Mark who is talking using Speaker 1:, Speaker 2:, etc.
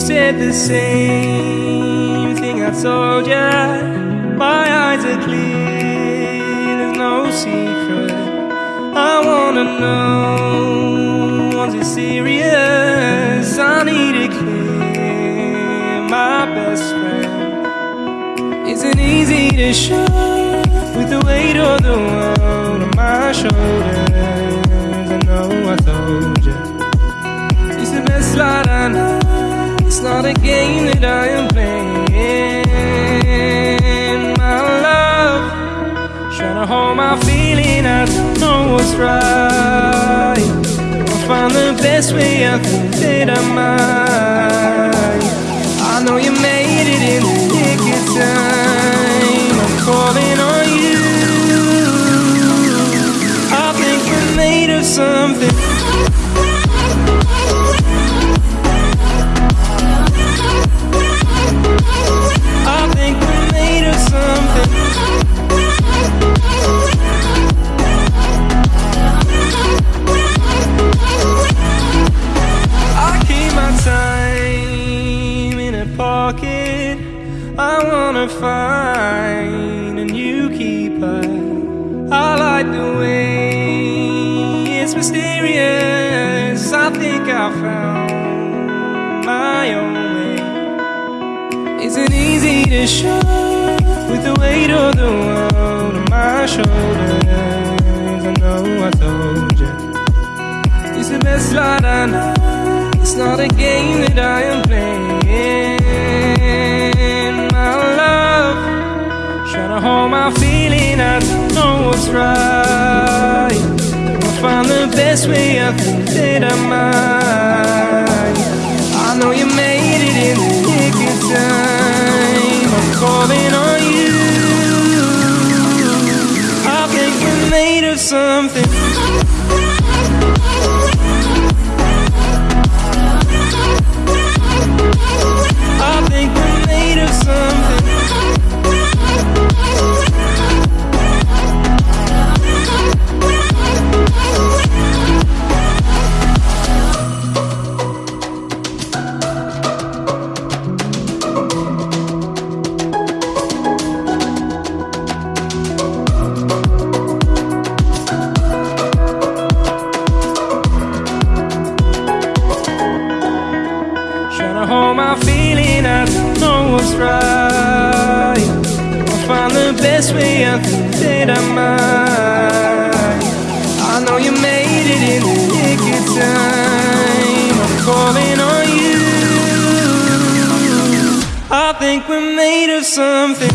Speaker 1: said the same thing I told ya. My eyes are clear, there's no secret. I wanna know, was it serious? I need it clear, my best friend. Isn't easy to show with the weight of the world on my shoulders. A game that I am playing. My love, trying to hold my feeling. I don't know what's right. I'll find the best way. I think that I might. I know you made it in the nick of time. I'm calling on you. I think we're made of something. Wanna find a new keeper. I like the way it's mysterious. I think I found my own way. Isn't easy to show with the weight of the world on my shoulders. I know I told you. It's the best light I know. It's not a game that I am playing. Best way. I think that I might. I know you made it in the nick of time. I'm calling on you. I think we're made of something. Right. I'll find the best way, I think that I might. I know you made it in the nick of time. I'm calling on you. I think we're made of something.